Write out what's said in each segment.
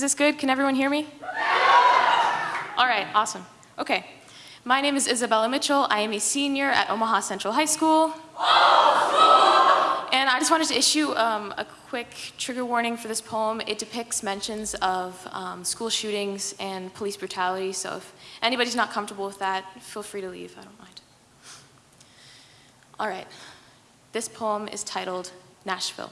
Is this good? Can everyone hear me? All right, awesome. Okay. My name is Isabella Mitchell. I am a senior at Omaha Central High School. And I just wanted to issue um, a quick trigger warning for this poem. It depicts mentions of um, school shootings and police brutality, so if anybody's not comfortable with that, feel free to leave, I don't mind. All right, this poem is titled Nashville.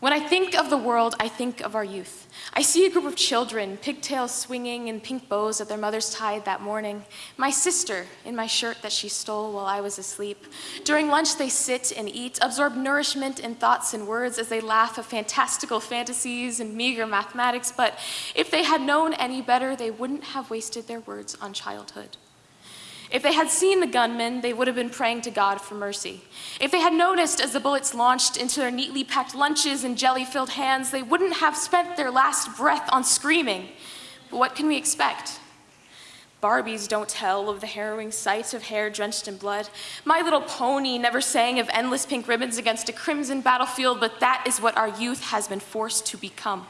When I think of the world, I think of our youth. I see a group of children, pigtails swinging and pink bows that their mothers tied that morning. My sister in my shirt that she stole while I was asleep. During lunch, they sit and eat, absorb nourishment in thoughts and words as they laugh at fantastical fantasies and meager mathematics. But if they had known any better, they wouldn't have wasted their words on childhood. If they had seen the gunmen, they would have been praying to God for mercy. If they had noticed as the bullets launched into their neatly packed lunches and jelly-filled hands, they wouldn't have spent their last breath on screaming. But what can we expect? Barbies don't tell of the harrowing sight of hair drenched in blood. My Little Pony never sang of endless pink ribbons against a crimson battlefield, but that is what our youth has been forced to become.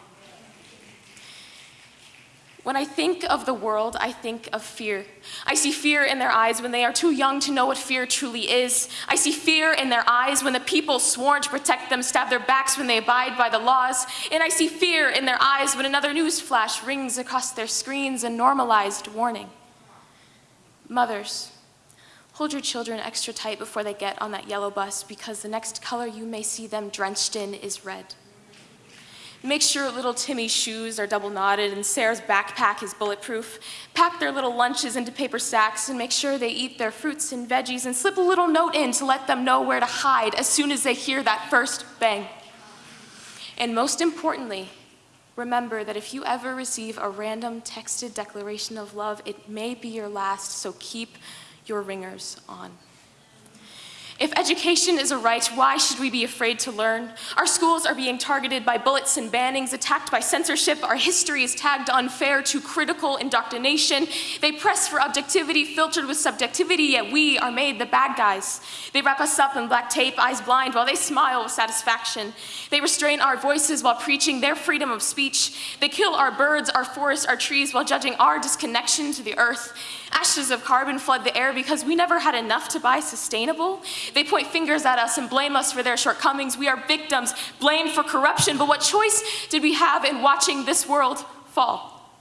When I think of the world, I think of fear. I see fear in their eyes when they are too young to know what fear truly is. I see fear in their eyes when the people sworn to protect them stab their backs when they abide by the laws. And I see fear in their eyes when another news flash rings across their screens a normalized warning. Mothers, hold your children extra tight before they get on that yellow bus because the next color you may see them drenched in is red. Make sure little Timmy's shoes are double knotted and Sarah's backpack is bulletproof. Pack their little lunches into paper sacks and make sure they eat their fruits and veggies and slip a little note in to let them know where to hide as soon as they hear that first bang. And most importantly, remember that if you ever receive a random texted declaration of love, it may be your last, so keep your ringers on. If education is a right, why should we be afraid to learn? Our schools are being targeted by bullets and bannings, attacked by censorship. Our history is tagged unfair to critical indoctrination. They press for objectivity filtered with subjectivity, yet we are made the bad guys. They wrap us up in black tape, eyes blind, while they smile with satisfaction. They restrain our voices while preaching their freedom of speech. They kill our birds, our forests, our trees, while judging our disconnection to the earth. Ashes of carbon flood the air because we never had enough to buy sustainable. They point fingers at us and blame us for their shortcomings. We are victims, blamed for corruption, but what choice did we have in watching this world fall?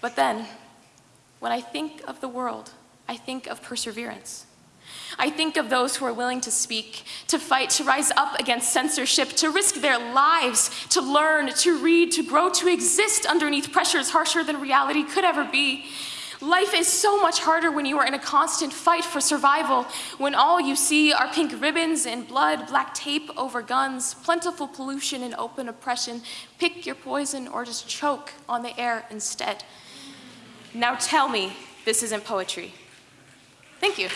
But then, when I think of the world, I think of perseverance. I think of those who are willing to speak, to fight, to rise up against censorship, to risk their lives, to learn, to read, to grow, to exist underneath pressures harsher than reality could ever be. Life is so much harder when you are in a constant fight for survival, when all you see are pink ribbons and blood, black tape over guns, plentiful pollution and open oppression. Pick your poison or just choke on the air instead. Now tell me this isn't poetry. Thank you.